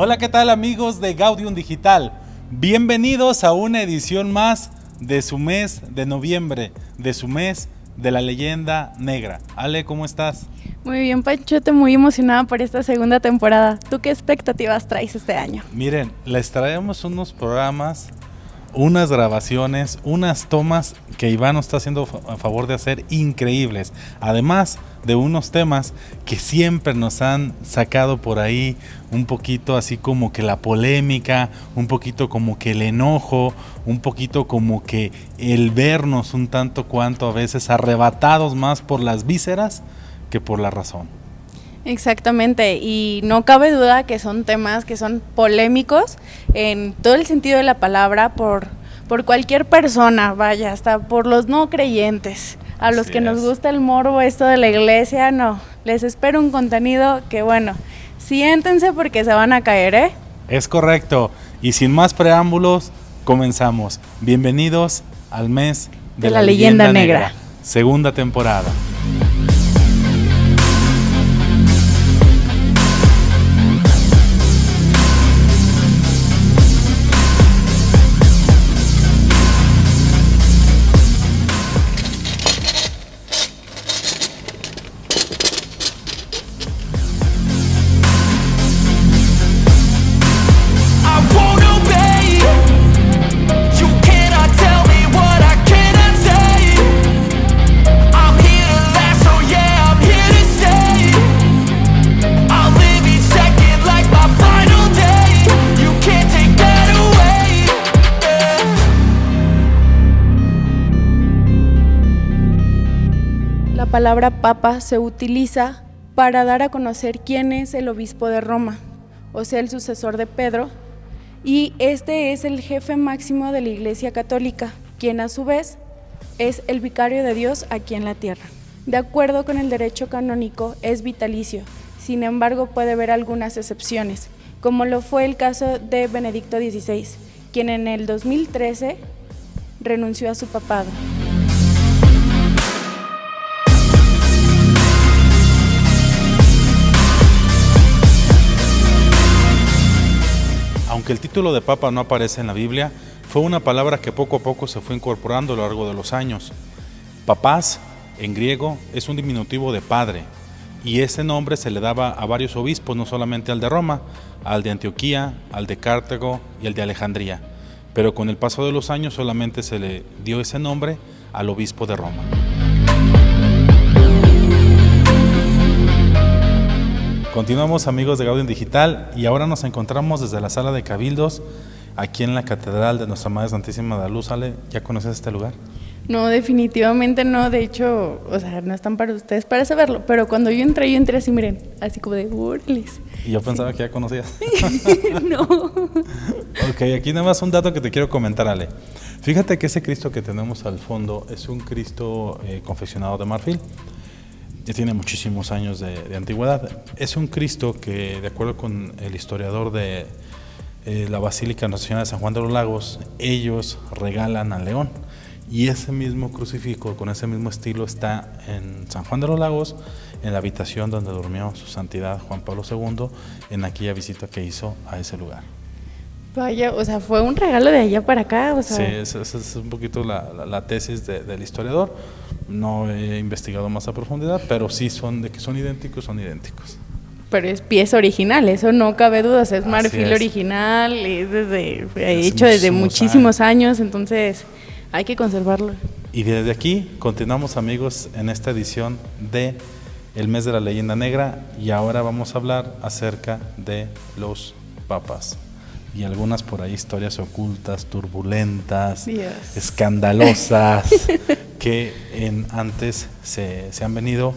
Hola, ¿qué tal amigos de Gaudium Digital? Bienvenidos a una edición más de su mes de noviembre, de su mes de la leyenda negra. Ale, ¿cómo estás? Muy bien, Panchote, muy emocionada por esta segunda temporada. ¿Tú qué expectativas traes este año? Miren, les traemos unos programas unas grabaciones, unas tomas que Iván nos está haciendo a favor de hacer increíbles. Además de unos temas que siempre nos han sacado por ahí un poquito así como que la polémica, un poquito como que el enojo, un poquito como que el vernos un tanto cuanto a veces arrebatados más por las vísceras que por la razón. Exactamente, y no cabe duda que son temas que son polémicos en todo el sentido de la palabra por, por cualquier persona, vaya, hasta por los no creyentes. A los que nos gusta el morbo, esto de la iglesia, no. Les espero un contenido que, bueno, siéntense porque se van a caer, ¿eh? Es correcto. Y sin más preámbulos, comenzamos. Bienvenidos al mes de, la, leyenda, negra, segunda temporada. Palabra papa se utiliza para dar a conocer quién es el obispo de Roma, o sea, el sucesor de Pedro, y este es el jefe máximo de la Iglesia Católica, quien a su vez es el vicario de Dios aquí en la tierra. De acuerdo con el derecho canónico, es vitalicio, sin embargo puede haber algunas excepciones, como lo fue el caso de Benedicto XVI, quien en el 2013 renunció a su papado. Aunque el título de papa no aparece en la Biblia, fue una palabra que poco a poco se fue incorporando a lo largo de los años. Papás, en griego, es un diminutivo de padre, y ese nombre se le daba a varios obispos, no solamente al de Roma, al de Antioquía, al de Cartago y al de Alejandría. Pero con el paso de los años solamente se le dio ese nombre al obispo de Roma. Continuamos amigos de Gaudium Digital y ahora nos encontramos desde la sala de Cabildos aquí en la Catedral de Nuestra Madre Santísima de la Luz. Ale, ¿ya conoces este lugar? No, definitivamente no. De hecho, o sea, no están para ustedes para saberlo. Pero cuando yo entré, yo entré así, miren, así como de burles. Y yo pensaba que ya conocías. no. ok, aquí nada más un dato que te quiero comentar, Ale. Fíjate que ese Cristo que tenemos al fondo es un Cristo eh, confeccionado de marfil ya tiene muchísimos años de, antigüedad. Es un Cristo que, de acuerdo con el historiador de eh, la Basílica Nacional de San Juan de los Lagos, ellos regalan al león. Y ese mismo crucifijo, con ese mismo estilo, está en San Juan de los Lagos, en la habitación donde durmió su santidad Juan Pablo II, en aquella visita que hizo a ese lugar. Vaya, o sea, fue un regalo de allá para acá. O sea. Sí, esa es, un poquito la, tesis del historiador. No he investigado más a profundidad, pero sí son de que son idénticos, son idénticos. Pero es pieza original, eso no cabe dudas, es marfil original, es desde, hecho desde muchísimos años. entonces hay que conservarlo. Y desde aquí continuamos amigos en esta edición de El mes de la leyenda negra y ahora vamos a hablar acerca de los papas y algunas por ahí historias ocultas, turbulentas, escandalosas, que en, antes se, han venido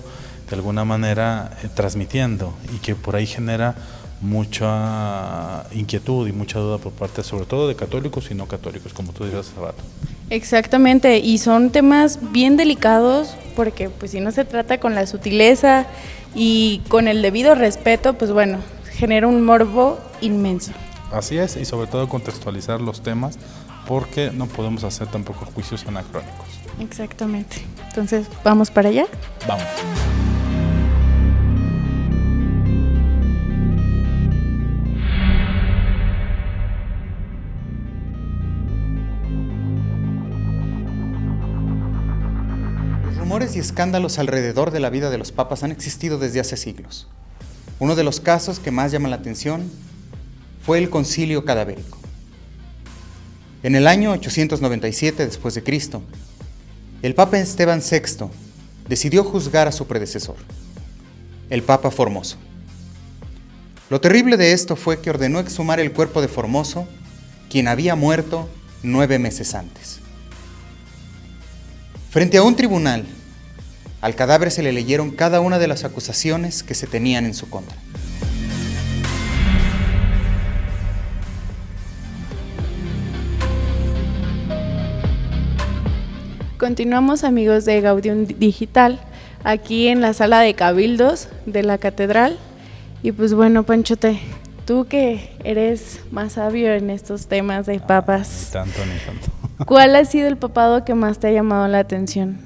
de alguna manera eh, transmitiendo y que por ahí genera mucha inquietud y mucha duda por parte sobre todo de católicos y no católicos, como tú dices hace rato. Exactamente, y son temas bien delicados porque pues si no se trata con la sutileza y con el debido respeto, pues bueno, genera un morbo inmenso. Así es, y sobre todo contextualizar los temas porque no podemos hacer tampoco juicios anacrónicos. Exactamente. Entonces, ¿vamos para allá? Vamos. Los rumores y escándalos alrededor de la vida de los papas han existido desde hace siglos. Uno de los casos que más llama la atención fue el concilio cadavérico. En el año 897 después de Cristo, el Papa Esteban VI decidió juzgar a su predecesor, el Papa Formoso. Lo terrible de esto fue que ordenó exhumar el cuerpo de Formoso, quien había muerto nueve meses antes. Frente a un tribunal, al cadáver se le leyeron cada una de las acusaciones que se tenían en su contra. Continuamos amigos de Gaudium Digital, aquí en la sala de cabildos de la catedral. Y pues bueno, Panchote, tú que eres más sabio en estos temas de papas. tanto ni tanto. ¿Cuál ha sido el papado que más te ha llamado la atención?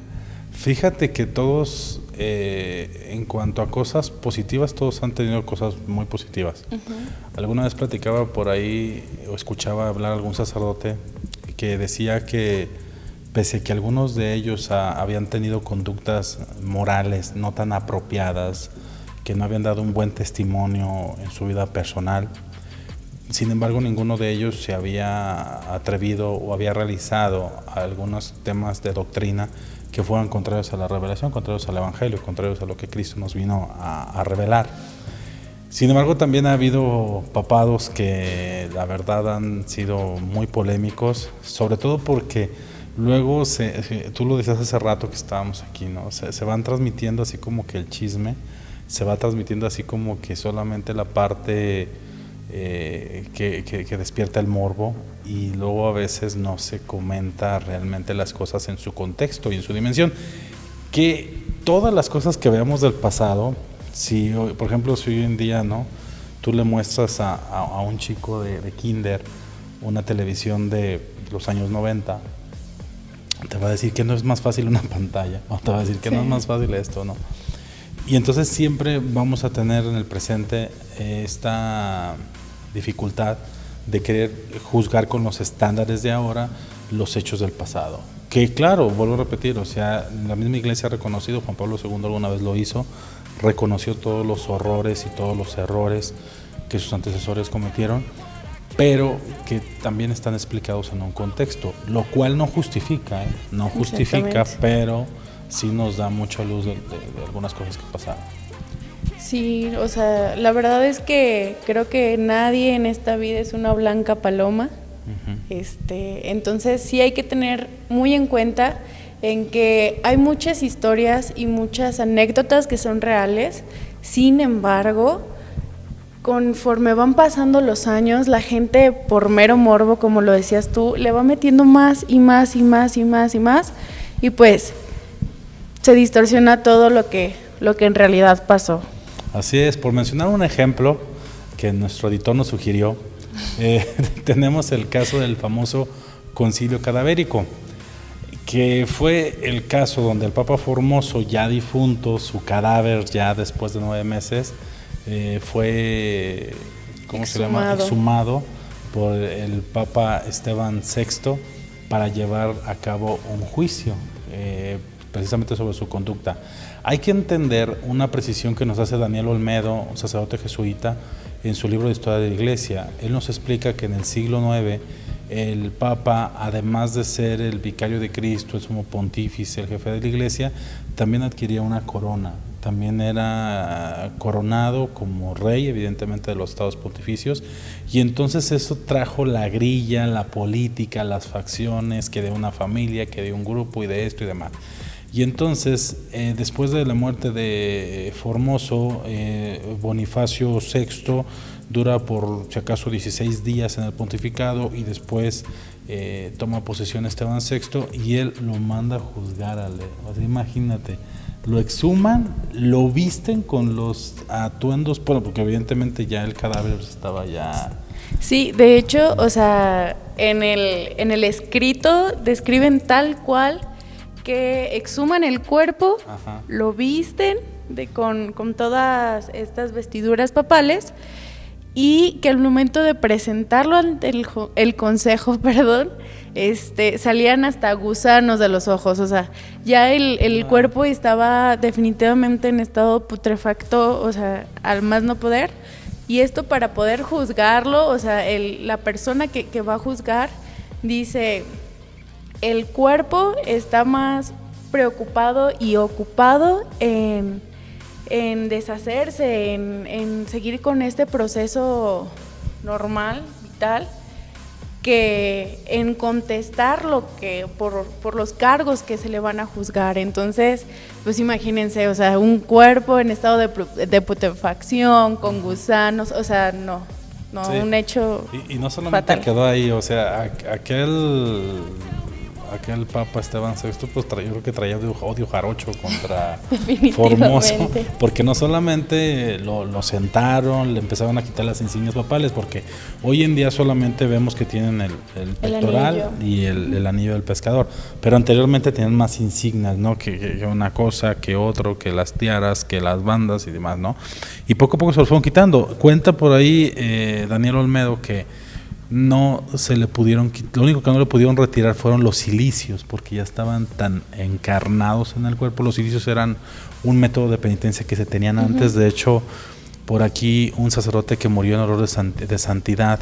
Fíjate que todos, eh, en cuanto a cosas positivas, todos han tenido cosas muy positivas. Alguna vez platicaba por ahí o escuchaba hablar a algún sacerdote que decía que pese a que algunos de ellos habían tenido conductas morales no tan apropiadas, que no habían dado un buen testimonio en su vida personal, sin embargo, ninguno de ellos se había atrevido o había realizado algunos temas de doctrina que fueran contrarios a la revelación, contrarios al Evangelio, contrarios a lo que Cristo nos vino a, revelar. Sin embargo, también ha habido papados que la verdad han sido muy polémicos, sobre todo porque luego, se, tú lo decías hace rato que estábamos aquí, ¿no? Se, se van transmitiendo así como que el chisme, se va transmitiendo así como que solamente la parte eh, que, despierta el morbo y luego a veces no se comenta realmente las cosas en su contexto y en su dimensión. Que todas las cosas que veamos del pasado, si por ejemplo si hoy en día no, tú le muestras a, un chico de, kinder una televisión de los años 90, te va a decir que no es más fácil una pantalla, o te va a decir que no es más fácil esto, ¿no? Y entonces siempre vamos a tener en el presente esta dificultad de querer juzgar con los estándares de ahora los hechos del pasado. Que claro, vuelvo a repetir, o sea, la misma iglesia ha reconocido, Juan Pablo II alguna vez lo hizo, reconoció todos los horrores y todos los errores que sus antecesores cometieron, pero que también están explicados en un contexto, lo cual no justifica, ¿eh? no justifica, pero sí nos da mucha luz de, de algunas cosas que pasaron. Sí, o sea, la verdad es que creo que nadie en esta vida es una blanca paloma. Este, entonces sí hay que tener muy en cuenta en que hay muchas historias y muchas anécdotas que son reales. Sin embargo, conforme van pasando los años, la gente por mero morbo, como lo decías tú, le va metiendo más y más y más y más y más y pues se distorsiona todo lo que lo que en realidad pasó. Así es, por mencionar un ejemplo que nuestro editor nos sugirió, eh, tenemos el caso del famoso concilio cadavérico, que fue el caso donde el Papa Formoso, ya difunto, su cadáver ya después de nueve meses, eh, fue, ¿cómo se llama? Exhumado por el Papa Esteban VI para llevar a cabo un juicio, eh, precisamente sobre su conducta. Hay que entender una precisión que nos hace Daniel Olmedo, un sacerdote jesuita, en su libro de Historia de la Iglesia. Él nos explica que en el siglo IX el Papa, además de ser el vicario de Cristo, el sumo pontífice, el jefe de la Iglesia, también adquiría una corona. También era coronado como rey, evidentemente, de los estados pontificios. Y entonces eso trajo la grilla, la política, las facciones, que de una familia, que de un grupo y de esto y demás. Y entonces, eh, después de la muerte de Formoso, eh, Bonifacio VI dura por si acaso 16 días en el pontificado y después eh, toma posesión Esteban VI y él lo manda a juzgar a O imagínate, lo exhuman, lo visten con los atuendos, bueno, porque evidentemente ya el cadáver estaba ya... Sí, de hecho, o sea, en el, en el escrito describen tal cual que exhuman el cuerpo, lo visten de, con, todas estas vestiduras papales y que al momento de presentarlo ante el, consejo, perdón, este, salían hasta gusanos de los ojos, o sea, ya el, el cuerpo estaba definitivamente en estado putrefacto, o sea, al más no poder. Y esto para poder juzgarlo, o sea, el, la persona que, que va a juzgar dice, el cuerpo está más preocupado y ocupado en, en deshacerse, en, en seguir con este proceso normal, vital, que en contestar lo que por, por, los cargos que se le van a juzgar. Entonces, pues imagínense, o sea, un cuerpo en estado de, de putrefacción, con gusanos, o sea, no, no, sí. un hecho. Y, y no solamente fatal. quedó ahí, o sea, aquel aquel Papa Esteban VI, pues yo creo que traía odio jarocho contra Formoso, porque no solamente lo, lo, sentaron, le empezaban a quitar las insignias papales, porque hoy en día solamente vemos que tienen el, el pectoral el y el, el, anillo del pescador, pero anteriormente tenían más insignias, ¿no? Que, que, una cosa, que otro, que las tiaras, que las bandas y demás, ¿no? Y poco a poco se los fueron quitando. Cuenta por ahí eh, Daniel Olmedo que no se le pudieron, lo único que no le pudieron retirar fueron los silicios, porque ya estaban tan encarnados en el cuerpo. Los silicios eran un método de penitencia que se tenían uh -huh. antes. De hecho, por aquí un sacerdote que murió en horror de, sant de santidad,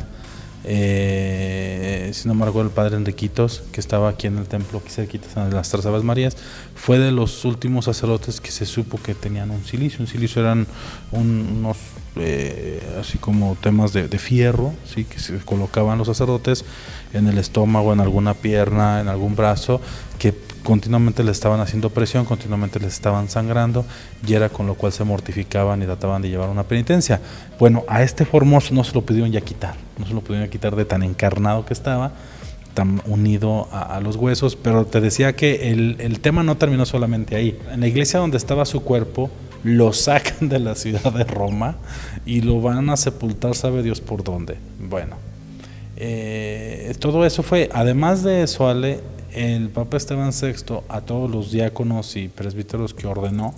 eh, si no me recuerdo el padre Enriquitos, que estaba aquí en el templo, aquí cerquita de las Tres Aves Marías, fue de los últimos sacerdotes que se supo que tenían un silicio. Un silicio eran un, unos eh, así como temas de, fierro, ¿sí? que se colocaban los sacerdotes en el estómago, en alguna pierna, en algún brazo, que continuamente les estaban haciendo presión, continuamente les estaban sangrando, y era con lo cual se mortificaban y trataban de llevar una penitencia. Bueno, a este Formoso no se lo pudieron ya quitar, no se lo pudieron quitar de tan encarnado que estaba, tan unido a, a, los huesos, pero te decía que el, el, tema no terminó solamente ahí. En la iglesia donde estaba su cuerpo, lo sacan de la ciudad de Roma y lo van a sepultar, sabe Dios por dónde. Bueno, eh, todo eso fue, además de eso, Ale, el Papa Esteban VI a todos los diáconos y presbíteros que ordenó,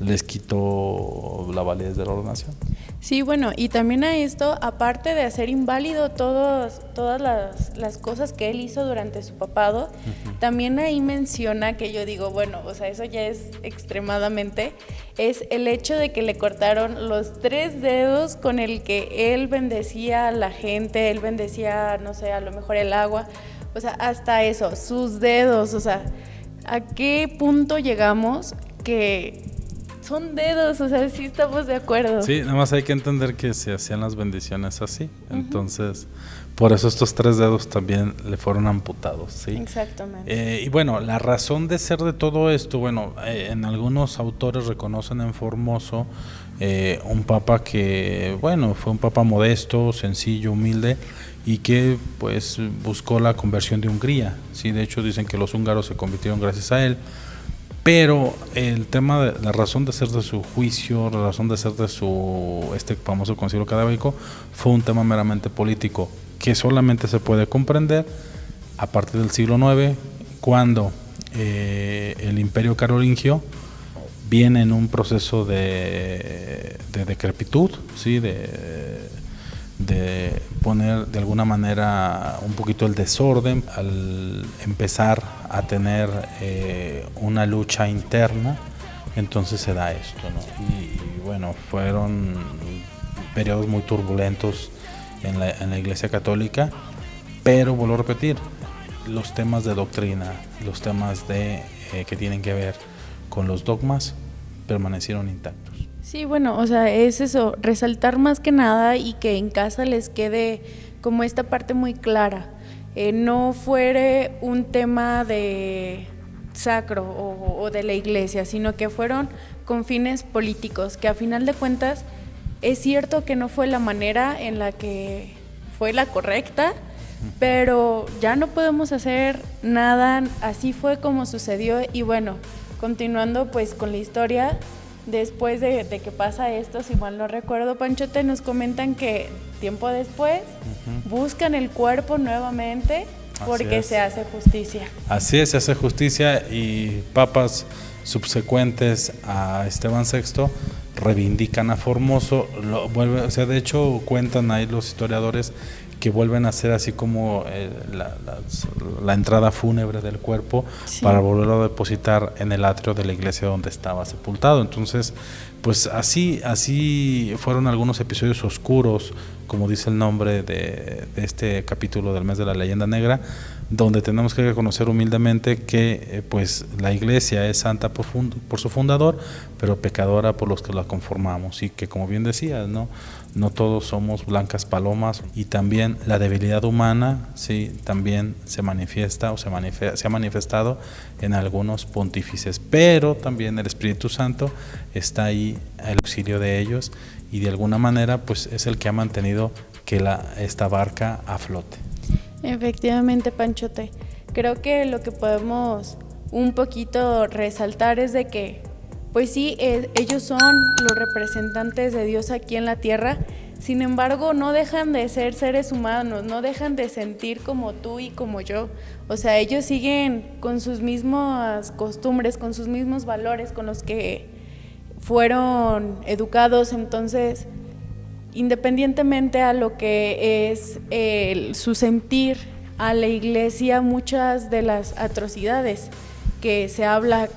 les quitó la validez de la ordenación. Sí, bueno, y también a esto, aparte de hacer inválido todos, todas las, las, cosas que él hizo durante su papado, uh -huh. también ahí menciona que yo digo, bueno, o sea, eso ya es extremadamente, es el hecho de que le cortaron los tres dedos con el que él bendecía a la gente, él bendecía, no sé, a lo mejor el agua, o sea, hasta eso, sus dedos, o sea, ¿a qué punto llegamos que son dedos, o sea, sí estamos de acuerdo. Sí, nada más hay que entender que se hacían las bendiciones así. Uh -huh. Entonces, por eso estos tres dedos también le fueron amputados, ¿sí? Exactamente. Eh, y bueno, la razón de ser de todo esto, bueno, eh, en algunos autores reconocen en Formoso eh, un papa que, bueno, fue un papa modesto, sencillo, humilde y que pues buscó la conversión de Hungría, ¿sí? De hecho dicen que los húngaros se convirtieron gracias a él pero el tema de la razón de ser de su juicio, la razón de ser de su este famoso concilio cadávico fue un tema meramente político que solamente se puede comprender a partir del siglo IX cuando eh, el imperio carolingio viene en un proceso de, de decrepitud, ¿sí? de, de poner de alguna manera un poquito el desorden al empezar a tener eh, una lucha interna entonces se da esto y, bueno fueron periodos muy turbulentos en la, en la iglesia católica pero vuelvo a repetir los temas de doctrina los temas de eh, que tienen que ver con los dogmas permanecieron intactos Sí, bueno, o sea, es eso, resaltar más que nada y que en casa les quede como esta parte muy clara. Eh, no fuere un tema de sacro o, o, de la iglesia, sino que fueron con fines políticos, que a final de cuentas es cierto que no fue la manera en la que fue la correcta, pero ya no podemos hacer nada, así fue como sucedió y bueno, continuando pues con la historia, después de, de, que pasa esto, si mal no recuerdo, Panchote, nos comentan que tiempo después uh -huh. buscan el cuerpo nuevamente porque se hace justicia. Así es, se hace justicia y papas subsecuentes a Esteban VI reivindican a Formoso, lo vuelve, o sea, de hecho cuentan ahí los historiadores que vuelven a ser así como eh, la, la, entrada fúnebre del cuerpo para volverlo a depositar en el atrio de la iglesia donde estaba sepultado. Entonces, pues así, así fueron algunos episodios oscuros, como dice el nombre de, este capítulo del mes de la leyenda negra, donde tenemos que reconocer humildemente que eh, pues la iglesia es santa por, su fundador, pero pecadora por los que la conformamos. Y que como bien decías, no todos somos blancas palomas y también la debilidad humana sí también se manifiesta o se, se ha manifestado en algunos pontífices, pero también el Espíritu Santo está ahí al auxilio de ellos y de alguna manera pues es el que ha mantenido que esta barca a flote. Efectivamente, Panchote. Creo que lo que podemos un poquito resaltar es de que, pues sí, eh, ellos son los representantes de Dios aquí en la tierra, sin embargo, no dejan de ser seres humanos, no dejan de sentir como tú y como yo. O sea, ellos siguen con sus mismas costumbres, con sus mismos valores, con los que fueron educados. Entonces, independientemente a lo que es su sentir a la iglesia, muchas de las atrocidades que se habla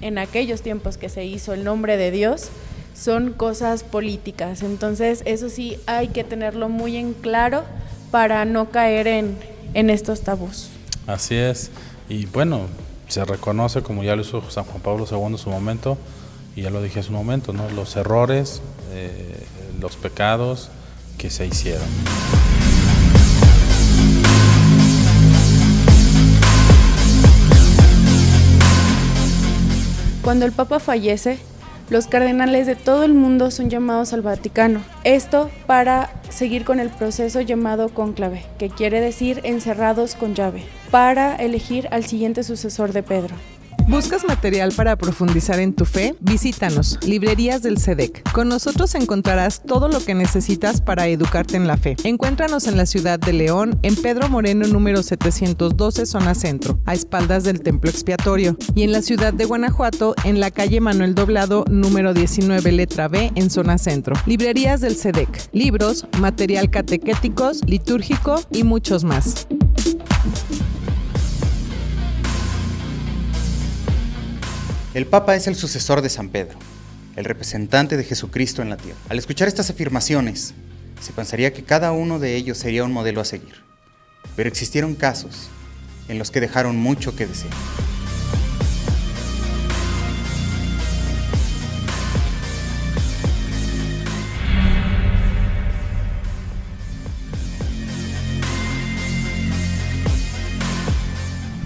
en aquellos tiempos que se hizo el nombre de Dios son cosas políticas. Entonces, eso sí hay que tenerlo muy en claro para no caer en, en estos tabús. Así es. Y bueno, se reconoce, como ya lo hizo San Juan Pablo II en su momento, y ya lo dije hace un momento, ¿no? los errores, eh, los pecados que se hicieron. Cuando el Papa fallece, los cardenales de todo el mundo son llamados al Vaticano. Esto para seguir con el proceso llamado conclave, que quiere decir encerrados con llave, para elegir al siguiente sucesor de Pedro. ¿Buscas material para profundizar en tu fe? Visítanos, Librerías del SEDEC. Con nosotros encontrarás todo lo que necesitas para educarte en la fe. Encuéntranos en la ciudad de León, en Pedro Moreno número 712, zona centro, a espaldas del templo expiatorio, y en la ciudad de Guanajuato, en la calle Manuel Doblado número 19, letra B, en zona centro. Librerías del SEDEC. Libros, material catequéticos, litúrgico y muchos más. El Papa es el sucesor de San Pedro, el representante de Jesucristo en la tierra. Al escuchar estas afirmaciones, se pensaría que cada uno de ellos sería un modelo a seguir. Pero existieron casos en los que dejaron mucho que desear.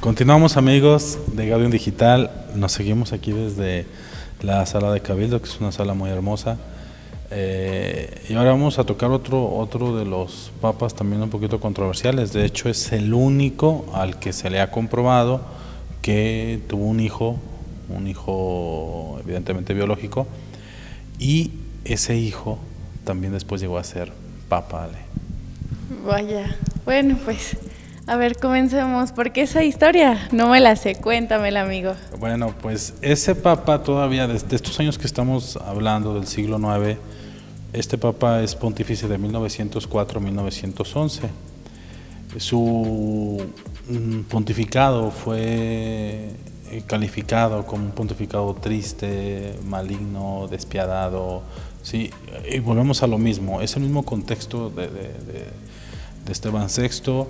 Continuamos amigos de Gaudium Digital, nos seguimos aquí desde la sala de Cabildo, que es una sala muy hermosa. Eh, y ahora vamos a tocar otro, otro de los papas también un poquito controversiales, de hecho es el único al que se le ha comprobado que tuvo un hijo, un hijo evidentemente biológico, y ese hijo también después llegó a ser papa. Vaya, bueno pues a ver, comencemos, porque esa historia no me la sé, cuéntamela, amigo. Bueno, pues ese papa todavía, desde estos años que estamos hablando del siglo IX, este papa es pontífice de 1904 1911. Su mm, pontificado fue eh, calificado como un pontificado triste, maligno, despiadado. Sí, y volvemos a lo mismo, es el mismo contexto de, de, de Esteban VI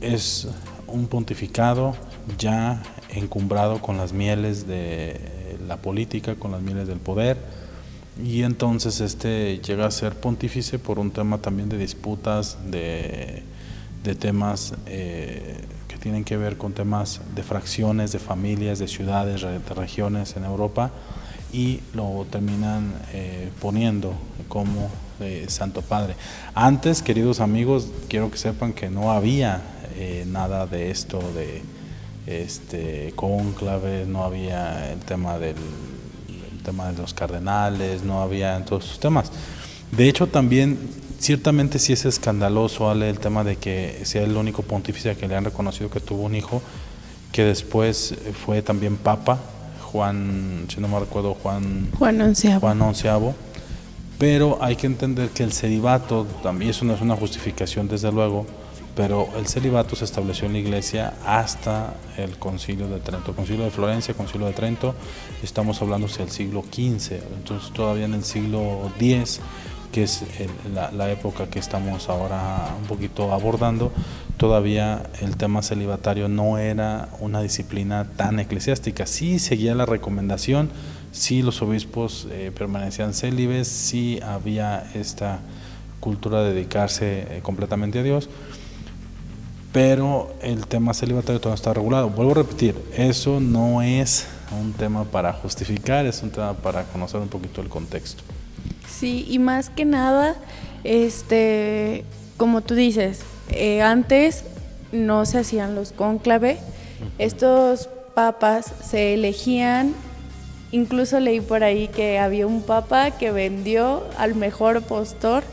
es un pontificado ya encumbrado con las mieles de la política, con las mieles del poder, y entonces este llega a ser pontífice por un tema también de disputas, de, temas eh, que tienen que ver con temas de fracciones, de familias, de ciudades, de regiones en Europa, y lo terminan eh, poniendo como eh, Santo Padre. Antes, queridos amigos, quiero que sepan que no había eh, nada de esto de este conclave, no había el tema del tema de los cardenales, no había en todos esos temas. De hecho, también ciertamente sí es escandaloso Ale, el tema de que sea el único pontífice que le han reconocido que tuvo un hijo, que después fue también papa, Juan, si no me recuerdo, Juan, Juan Onceavo. Juan Onceavo Pero hay que entender que el celibato, también eso no es una justificación desde luego, pero el celibato se estableció en la iglesia hasta el concilio de Trento, concilio de Florencia, concilio de Trento, estamos hablando del siglo XV, entonces todavía en el siglo X, que es la, época que estamos ahora un poquito abordando, todavía el tema celibatario no era una disciplina tan eclesiástica, sí seguía la recomendación, sí los obispos eh, permanecían célibes, sí había esta cultura de dedicarse eh, completamente a Dios, pero el tema celibatario todavía está regulado. Vuelvo a repetir, eso no es un tema para justificar, es un tema para conocer un poquito el contexto. Sí, y más que nada, este, como tú dices, eh, antes no se hacían los cónclave, estos papas se elegían, incluso leí por ahí que había un papa que vendió al mejor postor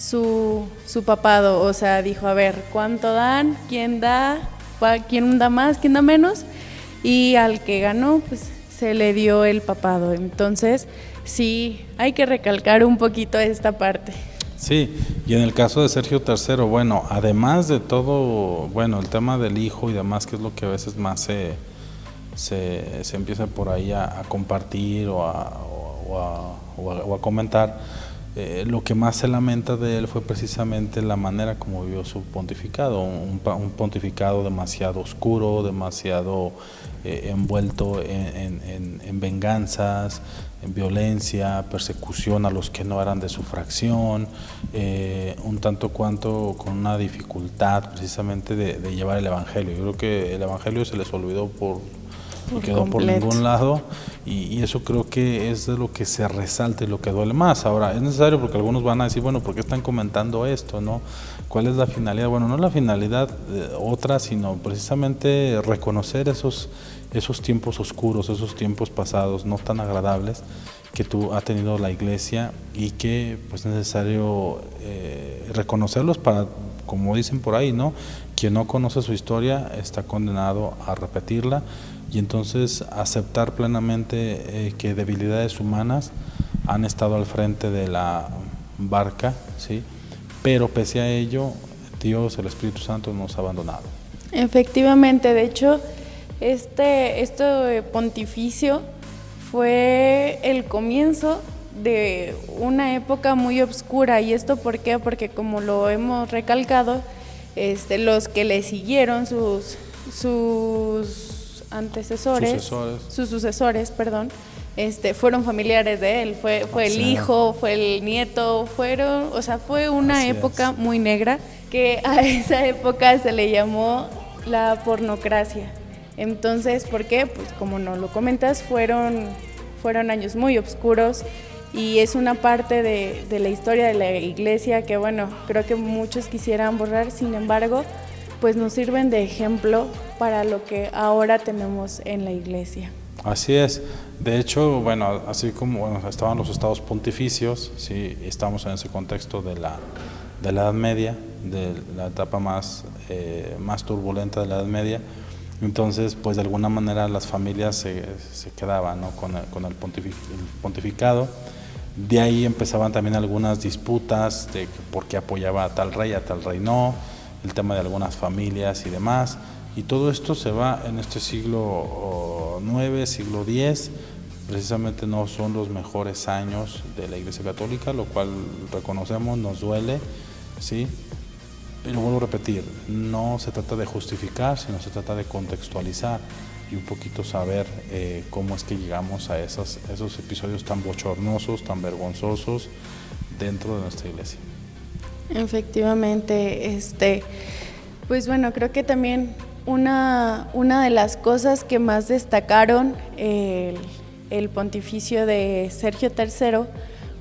su, su papado, o sea, dijo, a ver, ¿cuánto dan? ¿Quién da? ¿Quién da más? ¿Quién da menos? Y al que ganó, pues se le dio el papado. Entonces, sí, hay que recalcar un poquito esta parte. Sí, y en el caso de Sergio III, bueno, además de todo, bueno, el tema del hijo y demás, que es lo que a veces más se, se, se empieza por ahí a, compartir o a, o a comentar, eh, lo que más se lamenta de él fue precisamente la manera como vivió su pontificado, un, pontificado demasiado oscuro, demasiado eh, envuelto en, venganzas, en violencia, persecución a los que no eran de su fracción, eh, un tanto cuanto con una dificultad precisamente de llevar el Evangelio. Yo creo que el Evangelio se les olvidó por no quedó por ningún lado y, eso creo que es de lo que se resalta y lo que duele más. Ahora, es necesario porque algunos van a decir, bueno, ¿por qué están comentando esto? no ¿Cuál es la finalidad? Bueno, no la finalidad otra, sino precisamente reconocer esos, esos tiempos oscuros, esos tiempos pasados no tan agradables que tú ha tenido la iglesia y que pues es necesario eh, reconocerlos para, como dicen por ahí, ¿no? Quien no conoce su historia está condenado a repetirla y entonces aceptar plenamente eh, que debilidades humanas han estado al frente de la barca, ¿sí? pero pese a ello, Dios, el Espíritu Santo nos ha abandonado. Efectivamente, de hecho, este, este pontificio fue el comienzo de una época muy oscura. ¿Y esto por qué? Porque como lo hemos recalcado, este, los que le siguieron, sus, sus antecesores, sus sucesores, perdón, este, fueron familiares de él, fue, fue el hijo, fue el nieto, fueron, o sea, fue una época muy negra que a esa época se le llamó la pornocracia. Entonces, ¿por qué? Pues como no lo comentas, fueron, fueron años muy oscuros y es una parte de, de la historia de la iglesia que, bueno, creo que muchos quisieran borrar, sin embargo, pues nos sirven de ejemplo para lo que ahora tenemos en la iglesia. Así es. De hecho, bueno, así como estaban los estados pontificios, sí, estamos en ese contexto de la, de la Edad Media, de la etapa más, eh, más turbulenta de la Edad Media. Entonces, pues de alguna manera las familias se, se quedaban ¿no? con, el, con el, pontificado. De ahí empezaban también algunas disputas de por qué apoyaba a tal rey, a tal rey no el tema de algunas familias y demás. Y todo esto se va en este siglo IX, siglo X, precisamente no son los mejores años de la Iglesia Católica, lo cual reconocemos, nos duele, ¿sí? Pero vuelvo a repetir, no se trata de justificar, sino se trata de contextualizar y un poquito saber eh, cómo es que llegamos a esos, esos episodios tan bochornosos, tan vergonzosos dentro de nuestra iglesia. Efectivamente, este, pues bueno, creo que también una, una de las cosas que más destacaron el, pontificio de Sergio III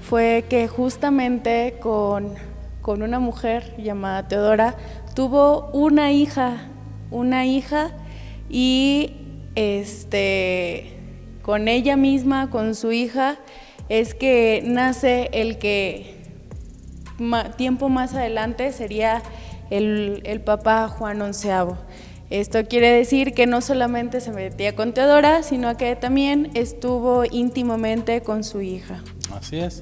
fue que justamente con, con una mujer llamada Teodora tuvo una hija, una hija y este con ella misma, con su hija, es que nace el que tiempo más adelante sería el, el Papa Juan XI. Esto quiere decir que no solamente se metía con Teodora, sino que también estuvo íntimamente con su hija. Así es.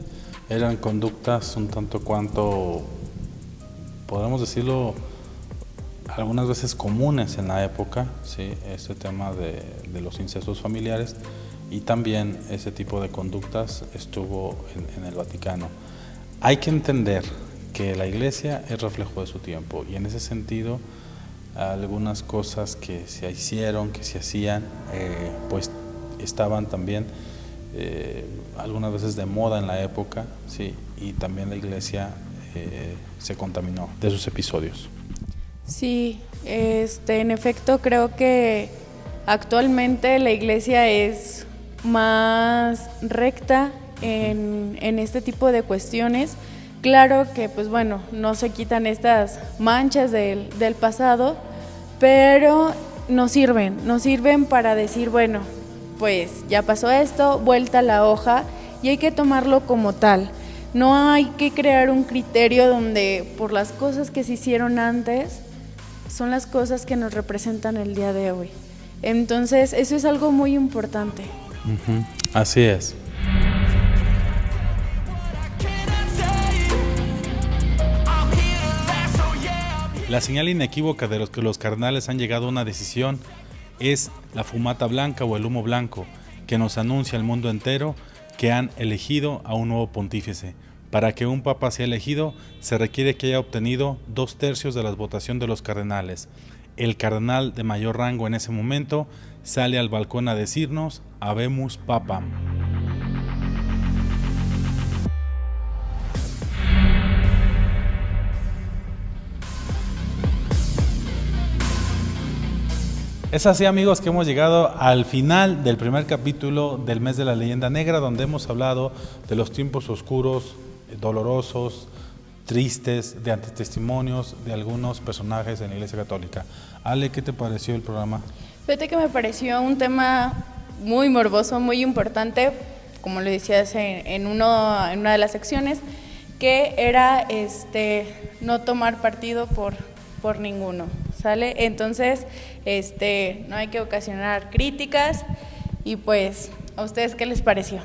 Eran conductas un tanto cuanto, podemos decirlo, algunas veces comunes en la época, ¿sí? este tema de, los incestos familiares y también ese tipo de conductas estuvo en, el Vaticano. Hay que entender que la iglesia es reflejo de su tiempo y en ese sentido algunas cosas que se hicieron, que se hacían, eh, pues estaban también eh, algunas veces de moda en la época, ¿sí? y también la iglesia eh, se contaminó de esos episodios. Sí, este, en efecto creo que actualmente la iglesia es más recta en, este tipo de cuestiones. Claro que, pues bueno, no se quitan estas manchas del, del pasado, pero nos sirven, nos sirven para decir, bueno, pues ya pasó esto, vuelta la hoja y hay que tomarlo como tal. No hay que crear un criterio donde por las cosas que se hicieron antes son las cosas que nos representan el día de hoy. Entonces, eso es algo muy importante. Así es. La señal inequívoca de los que los carnales han llegado a una decisión es la fumata blanca o el humo blanco, que nos anuncia al mundo entero que han elegido a un nuevo pontífice. Para que un papa sea elegido, se requiere que haya obtenido dos tercios de la votación de los cardenales. El cardenal de mayor rango en ese momento sale al balcón a decirnos, Habemus Papam. Es así amigos que hemos llegado al final del primer capítulo del mes de la leyenda negra donde hemos hablado de los tiempos oscuros, dolorosos, tristes, de antitestimonios de algunos personajes en la Iglesia Católica. Ale, ¿qué te pareció el programa? Fíjate que me pareció un tema muy morboso, muy importante, como lo decías en, uno, en una de las secciones, que era este, no tomar partido por, por ninguno. ¿Sale? Entonces, este, no hay que ocasionar críticas y pues, ¿a ustedes qué les pareció?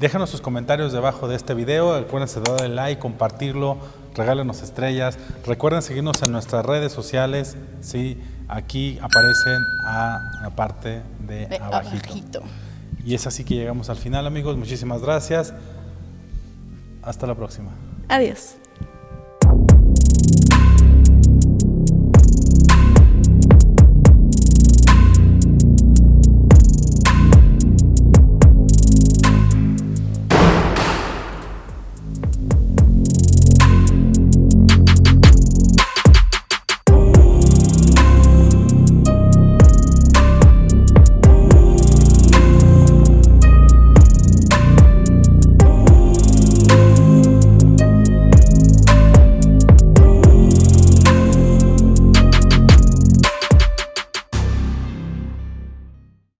Déjanos sus comentarios debajo de este video, acuérdense de darle like, compartirlo, regálenos estrellas, recuerden seguirnos en nuestras redes sociales, sí, aquí aparecen a la parte de, abajito. Y es así que llegamos al final amigos, muchísimas gracias, hasta la próxima. Adiós.